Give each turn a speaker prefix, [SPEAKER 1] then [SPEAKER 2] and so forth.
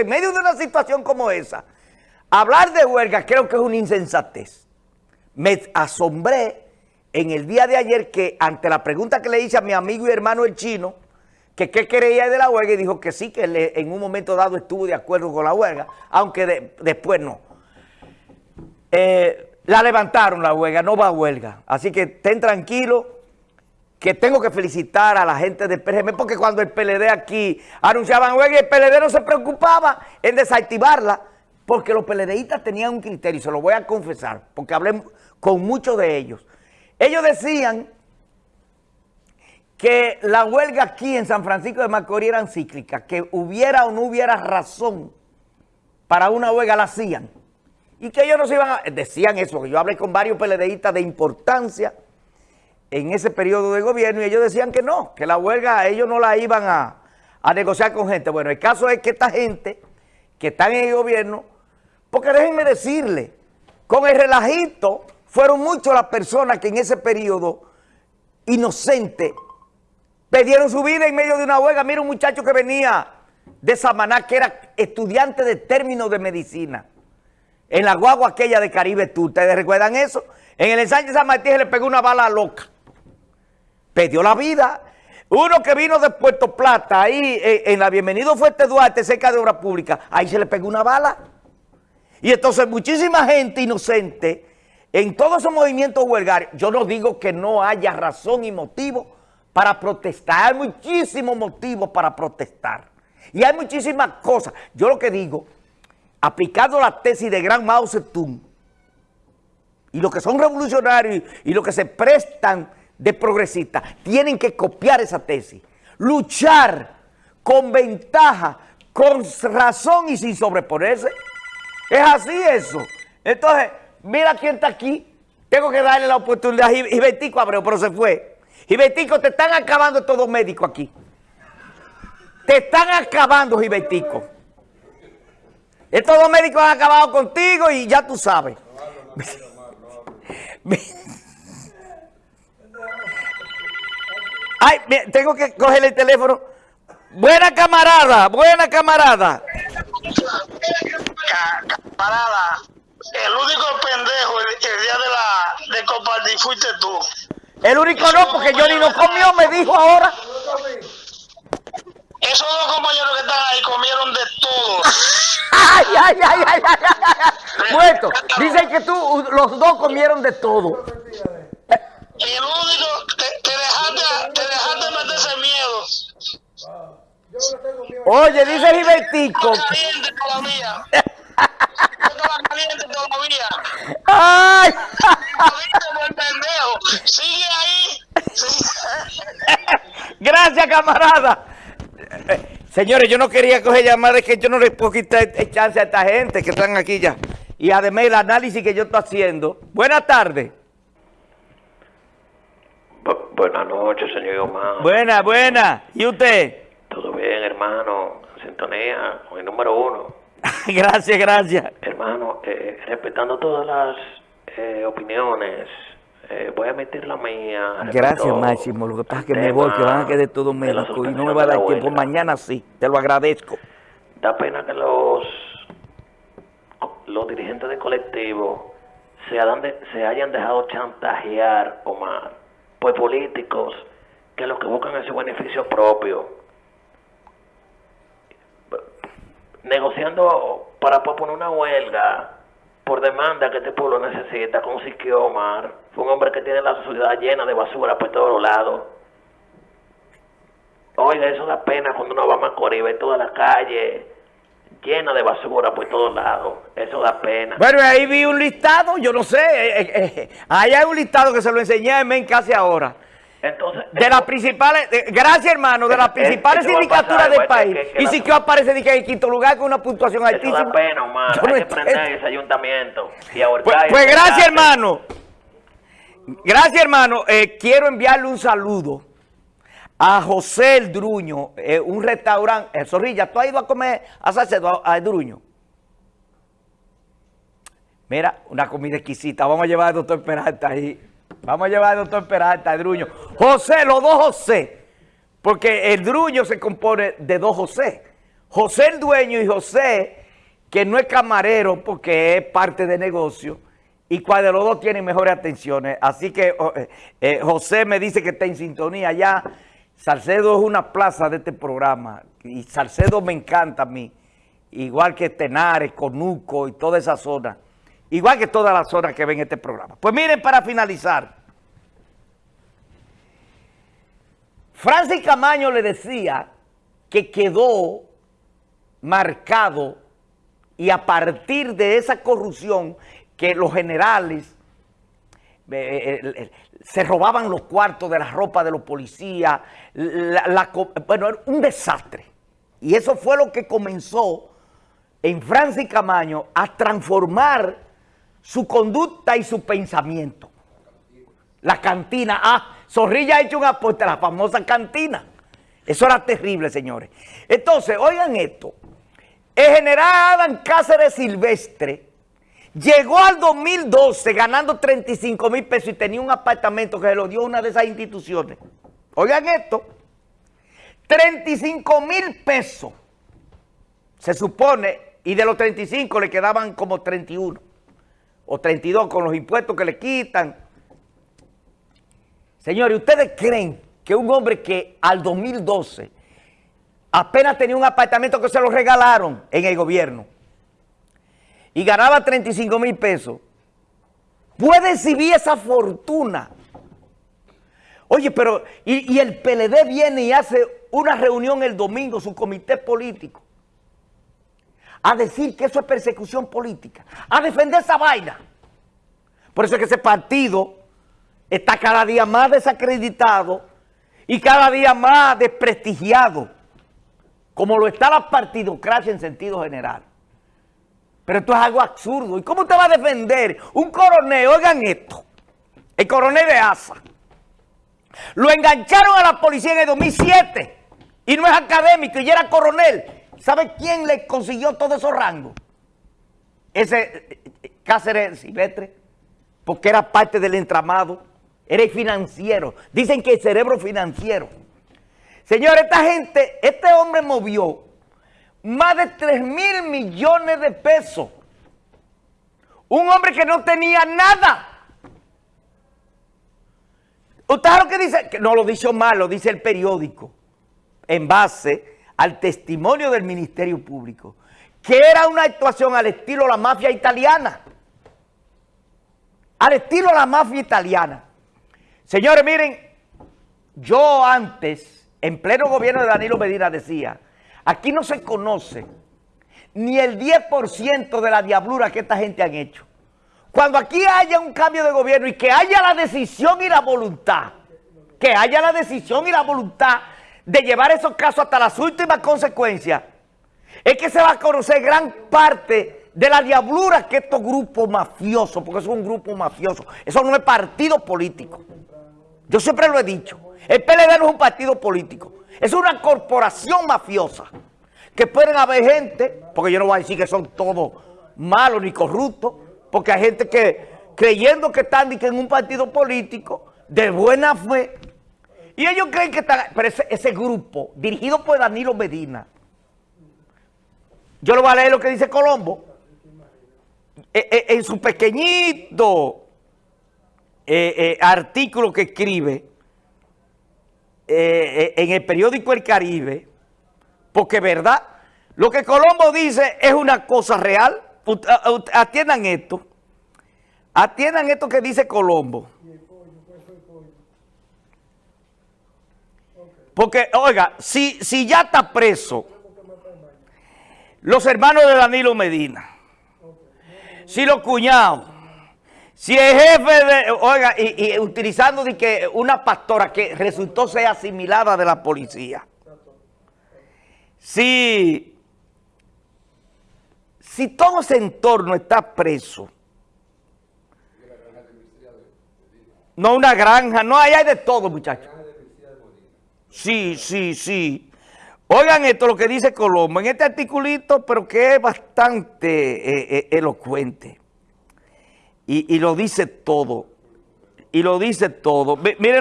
[SPEAKER 1] En medio de una situación como esa, hablar de huelga creo que es una insensatez. Me asombré en el día de ayer que ante la pregunta que le hice a mi amigo y hermano el chino, que qué creía de la huelga y dijo que sí, que en un momento dado estuvo de acuerdo con la huelga, aunque después no. Eh, la levantaron la huelga, no va a huelga. Así que estén tranquilos que tengo que felicitar a la gente del PRM, porque cuando el PLD aquí anunciaban huelga, el PLD no se preocupaba en desactivarla, porque los PLDistas tenían un criterio, y se lo voy a confesar, porque hablé con muchos de ellos. Ellos decían que la huelga aquí en San Francisco de Macorís era cíclica, que hubiera o no hubiera razón para una huelga, la hacían. Y que ellos no se iban a... Decían eso, yo hablé con varios PLDistas de importancia en ese periodo de gobierno y ellos decían que no, que la huelga ellos no la iban a, a negociar con gente. Bueno, el caso es que esta gente que está en el gobierno, porque déjenme decirle, con el relajito fueron muchas las personas que en ese periodo inocente perdieron su vida en medio de una huelga. Mira un muchacho que venía de Samaná, que era estudiante de términos de medicina, en la guagua aquella de Caribe Tú. ¿Ustedes recuerdan eso? En el ensayo de San Martín se le pegó una bala loca. Perdió la vida. Uno que vino de Puerto Plata, ahí eh, en la Bienvenido Fuerte Duarte, cerca de Obra Pública, ahí se le pegó una bala. Y entonces muchísima gente inocente en todos esos movimientos huelgarios, yo no digo que no haya razón y motivo para protestar, hay muchísimos motivos para protestar. Y hay muchísimas cosas. Yo lo que digo, aplicando la tesis de Gran Mao Zedong, y los que son revolucionarios y los que se prestan de progresistas, tienen que copiar esa tesis. Luchar con ventaja, con razón y sin sobreponerse. Es así eso. Entonces mira quién está aquí, tengo que darle la oportunidad. Y Betico Abreu, pero se fue. Y Betico, te están acabando todos médicos aquí. Te están acabando, Gibetico. Estos dos médicos han acabado contigo y ya tú sabes. Ay, tengo que coger el teléfono. Buena camarada, buena camarada.
[SPEAKER 2] Camarada. El único pendejo el, día de la de compartir fuiste tú.
[SPEAKER 1] El único no, porque Johnny no comió, me dijo ahora.
[SPEAKER 2] Esos dos compañeros que están ahí comieron de todo.
[SPEAKER 1] ay, ay, ay, ay, ay, ay. Muerto. Dicen que tú, los dos comieron de todo.
[SPEAKER 2] El único, te, te dejaste, te dejaste meterse miedo.
[SPEAKER 1] Oye, dice Gilbertico.
[SPEAKER 2] Caliente todavía. caliente todavía.
[SPEAKER 1] ¡Ay!
[SPEAKER 2] Sigue ahí.
[SPEAKER 1] Gracias, camarada. Señores, yo no quería coger llamadas, que yo no les puedo quitar chance a esta gente que están aquí ya. Y además el análisis que yo estoy haciendo. Buenas tardes.
[SPEAKER 3] Buenas noches, señor Omar.
[SPEAKER 1] Buenas, buenas. ¿Y usted?
[SPEAKER 3] Todo bien, hermano. Sintonía con el número uno.
[SPEAKER 1] gracias, gracias.
[SPEAKER 3] Hermano, eh, respetando todas las eh, opiniones, eh, voy a meter la mía.
[SPEAKER 1] Gracias, Máximo. Lo que pasa es que me voy, que van a quedar todo médico y no me va a dar tiempo. Mañana sí, te lo agradezco.
[SPEAKER 3] Da pena que los, los dirigentes del colectivo se, se hayan dejado chantajear, Omar, por políticos que lo que buscan es su beneficio propio negociando para poner una huelga por demanda que este pueblo necesita con Siquio Omar. Fue un hombre que tiene la sociedad llena de basura por todos lados. Oiga, eso da pena cuando uno va a Macorís, ve toda la calle llena de basura por todos lados. Eso da pena.
[SPEAKER 1] Bueno, ahí vi un listado, yo no sé. Eh, eh, eh, ahí hay un listado que se lo enseñé a en casi ahora de las principales, gracias hermano, de las principales sindicaturas del país. y si que aparece en quinto lugar con una puntuación altísima.
[SPEAKER 3] Eso da pena. Hay que prender ese ayuntamiento.
[SPEAKER 1] pues, pues gracias hermano. Gracias hermano. Quiero enviarle un saludo a José El Druño, eh, un restaurante. Eh, Zorrilla, ¿tú has ido a comer a Salcedo, a El Druño? Mira, una comida exquisita. Vamos a llevar al doctor Peralta ahí. Vamos a llevar al doctor Peralta, el Druño. José, los dos José. Porque el Druño se compone de dos José. José el dueño y José, que no es camarero porque es parte de negocio, y cuál de los dos tiene mejores atenciones. Así que oh, eh, José me dice que está en sintonía ya. Salcedo es una plaza de este programa y Salcedo me encanta a mí, igual que Tenares, Conuco y toda esa zona, igual que todas las zonas que ven este programa. Pues miren, para finalizar, Francis Camaño le decía que quedó marcado y a partir de esa corrupción que los generales eh, eh, se robaban los cuartos de la ropa de los policías, bueno, era un desastre. Y eso fue lo que comenzó en Francis Camaño a transformar su conducta y su pensamiento. La cantina, ah, Zorrilla ha hecho un apuesta a la famosa cantina. Eso era terrible, señores. Entonces, oigan esto. El general Adam Cáceres Silvestre llegó al 2012 ganando 35 mil pesos y tenía un apartamento que se lo dio una de esas instituciones. Oigan esto. 35 mil pesos. Se supone, y de los 35 le quedaban como 31 o 32 con los impuestos que le quitan Señores, ¿ustedes creen que un hombre que al 2012 apenas tenía un apartamento que se lo regalaron en el gobierno y ganaba 35 mil pesos, puede exhibir esa fortuna? Oye, pero, y, el PLD viene y hace una reunión el domingo, su comité político, a decir que eso es persecución política, a defender esa vaina. Por eso es que ese partido está cada día más desacreditado y cada día más desprestigiado, como lo está la partidocracia en sentido general. Pero esto es algo absurdo. ¿Y cómo te va a defender un coronel? Oigan esto, el coronel de ASA. Lo engancharon a la policía en el 2007 y no es académico y era coronel. ¿Sabe quién le consiguió todos esos rangos? Ese eh, eh, Cáceres Silvestre, porque era parte del entramado Eres financiero. Dicen que el cerebro financiero. Señor, esta gente, este hombre movió más de 3 mil millones de pesos. Un hombre que no tenía nada. ¿Usted sabe lo que dice? No lo dice mal, lo dice el periódico. En base al testimonio del Ministerio Público. Que era una actuación al estilo la mafia italiana. Al estilo la mafia italiana. Señores, miren, yo antes, en pleno gobierno de Danilo Medina, decía, aquí no se conoce ni el 10% de la diablura que esta gente han hecho. Cuando aquí haya un cambio de gobierno y que haya la decisión y la voluntad, que haya la decisión y la voluntad de llevar esos casos hasta las últimas consecuencias, es que se va a conocer gran parte de la diablura que estos grupos mafiosos, porque es un grupo mafioso, eso no es partido político. Yo siempre lo he dicho. El PLD no es un partido político. Es una corporación mafiosa. Que pueden haber gente, porque yo no voy a decir que son todos malos ni corruptos, porque hay gente que creyendo que están en un partido político de buena fe, y ellos creen que están, pero ese, grupo, dirigido por Danilo Medina, yo lo voy a leer lo que dice Colombo, eh, eh, en su pequeñito eh, eh, artículo que escribe eh, en el periódico El Caribe, porque verdad, lo que Colombo dice es una cosa real. Atiendan esto. Atiendan esto que dice Colombo. Porque, oiga, si, si ya está preso los hermanos de Danilo Medina, si los cuñados, si el jefe de, oiga, y, utilizando de que una pastora que resultó ser asimilada de la policía. Si, si todo ese entorno está preso, no una granja, no, ahí hay de todo, muchachos. Sí, sí, sí. Oigan esto, lo que dice Colombo, en este articulito, pero que es bastante eh, eh, elocuente. Y, lo dice todo. Y lo dice todo. Miren